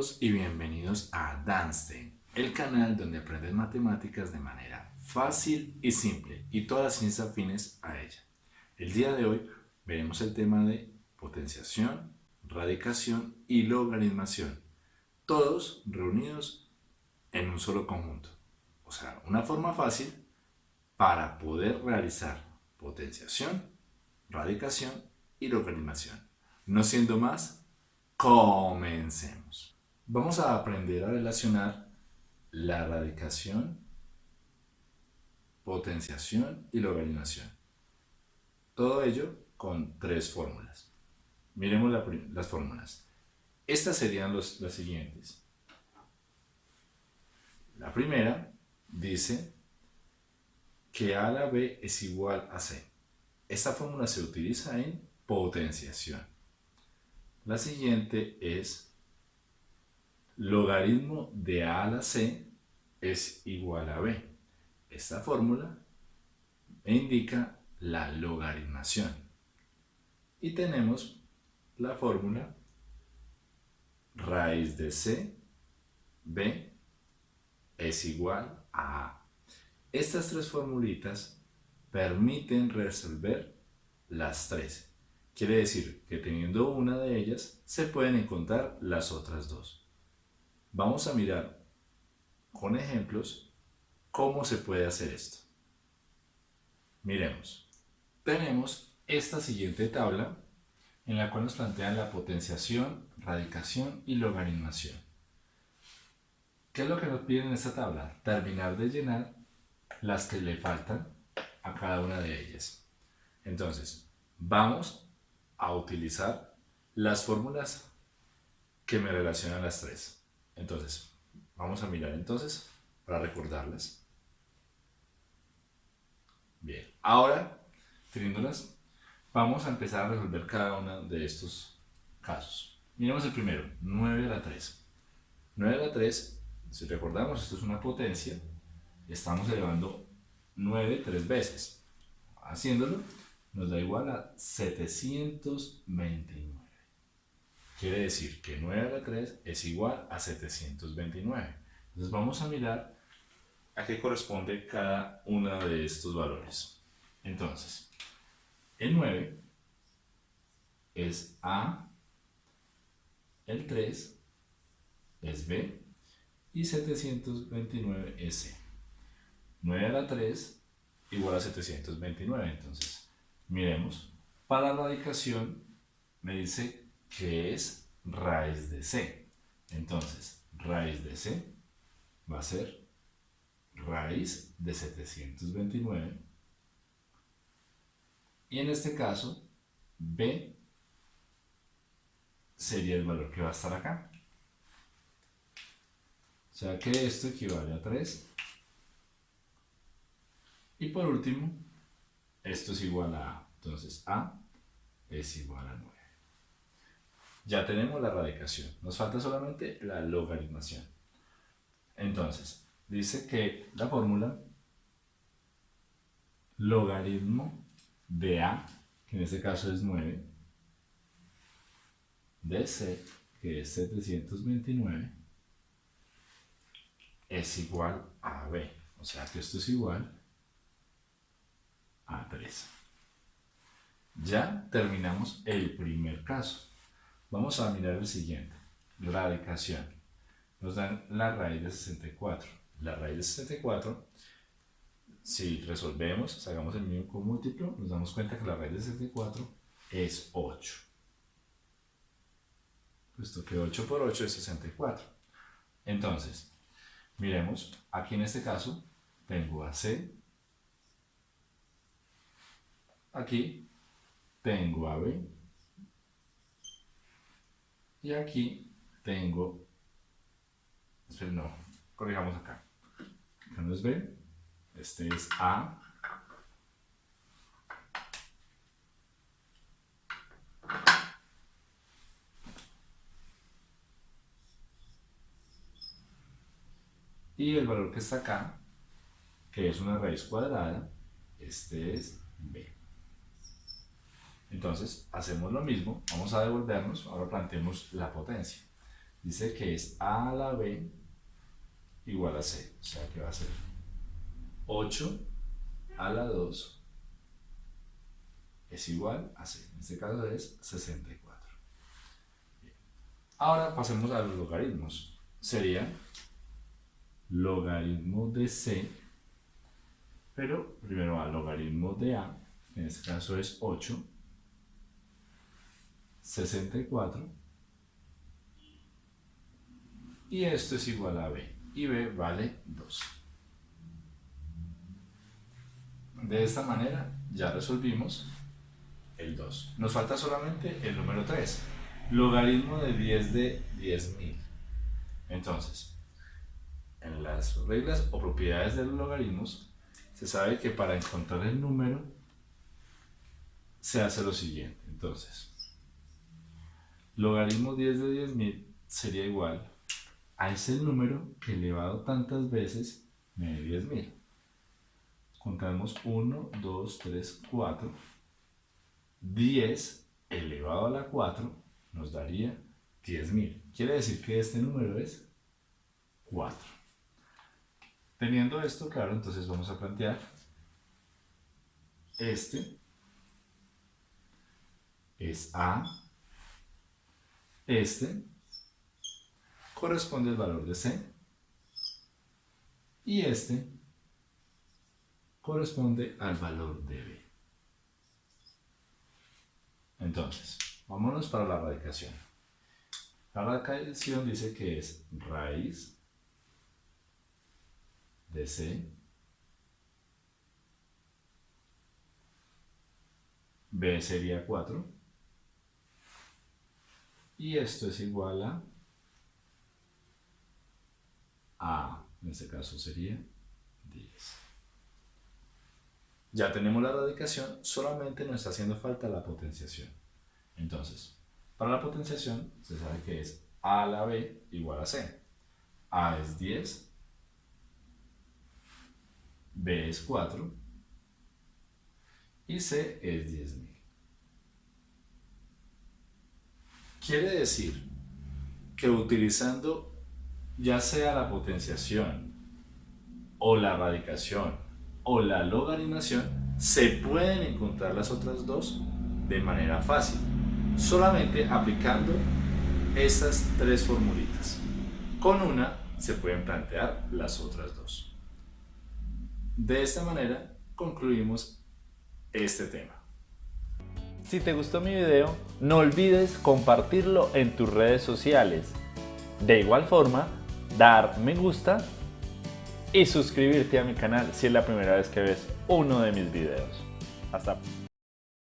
todos y bienvenidos a Danstein, el canal donde aprendes matemáticas de manera fácil y simple y todas las ciencias afines a ella. El día de hoy veremos el tema de potenciación, radicación y logaritmación, todos reunidos en un solo conjunto. O sea, una forma fácil para poder realizar potenciación, radicación y logaritmación. No siendo más, Comencemos. Vamos a aprender a relacionar la radicación, potenciación y logaritmación. Todo ello con tres fórmulas. Miremos las fórmulas. Estas serían las siguientes. La primera dice que A a la B es igual a C. Esta fórmula se utiliza en potenciación. La siguiente es logaritmo de a a la c es igual a b. Esta fórmula indica la logaritmación. Y tenemos la fórmula raíz de c, b, es igual a a. Estas tres formulitas permiten resolver las tres. Quiere decir que teniendo una de ellas, se pueden encontrar las otras dos. Vamos a mirar con ejemplos cómo se puede hacer esto. Miremos. Tenemos esta siguiente tabla en la cual nos plantean la potenciación, radicación y logaritmación. ¿Qué es lo que nos piden en esta tabla? Terminar de llenar las que le faltan a cada una de ellas. Entonces, vamos a utilizar las fórmulas que me relacionan las tres. Entonces, vamos a mirar entonces para recordarlas. Bien, ahora, teniéndolas, vamos a empezar a resolver cada uno de estos casos. Miremos el primero, 9 a la 3. 9 a la 3, si recordamos, esto es una potencia, estamos elevando 9 tres veces. Haciéndolo, nos da igual a 729. Quiere decir que 9 a la 3 es igual a 729. Entonces vamos a mirar a qué corresponde cada uno de estos valores. Entonces, el 9 es A, el 3 es B y 729 es C. 9 a la 3 igual a 729, entonces Miremos, para la radicación me dice que es raíz de c. Entonces, raíz de c va a ser raíz de 729. Y en este caso, b sería el valor que va a estar acá. O sea que esto equivale a 3. Y por último, esto es igual a A. Entonces A es igual a 9. Ya tenemos la radicación. Nos falta solamente la logaritmación. Entonces, dice que la fórmula logaritmo de A, que en este caso es 9, de C, que es 729, es igual a B. O sea que esto es igual a 3. Ya terminamos el primer caso. Vamos a mirar el siguiente. Radicación. Nos dan la raíz de 64. La raíz de 64, si resolvemos, sacamos el mismo múltiplo, nos damos cuenta que la raíz de 64 es 8. Puesto que 8 por 8 es 64. Entonces, miremos, aquí en este caso tengo a C Aquí tengo a B. Y aquí tengo, no, corrijamos acá. Acá no es B, este es A. Y el valor que está acá, que es una raíz cuadrada, este es B. Entonces, hacemos lo mismo, vamos a devolvernos, ahora planteemos la potencia. dice que es a a la b igual a c. O sea que va a ser 8 a la 2 es igual a c. En este caso es 64. Ahora pasemos a los logaritmos. Sería logaritmo de c, pero primero a logaritmo de a, en este caso es 8, 64, y esto es igual a b, y b vale 2. De esta manera ya resolvimos el 2. Nos falta solamente el número 3, logaritmo de 10 de 10.000. Entonces, en las reglas o propiedades de los logaritmos, se sabe que para encontrar el número se hace lo siguiente. Entonces, logaritmo 10 de 10.000 sería igual a ese número elevado tantas veces dé 10.000. Contamos 1, 2, 3, 4. 10 elevado a la 4 nos daría 10.000. Quiere decir que este número es 4. Teniendo esto claro, entonces vamos a plantear este es A, este corresponde al valor de C y este corresponde al valor de B. Entonces, vámonos para la radicación. La radicación dice que es raíz de C B sería 4 y esto es igual a A, en este caso sería 10. Ya tenemos la radicación, solamente nos está haciendo falta la potenciación. Entonces, para la potenciación se sabe que es A la B igual a C. A es 10 B es 4 y C es 10.000. Quiere decir que utilizando ya sea la potenciación o la radicación o la logaritmación, se pueden encontrar las otras dos de manera fácil, solamente aplicando estas tres formulitas. Con una se pueden plantear las otras dos. De esta manera concluimos este tema. Si te gustó mi video, no olvides compartirlo en tus redes sociales. De igual forma, dar me gusta y suscribirte a mi canal si es la primera vez que ves uno de mis videos. Hasta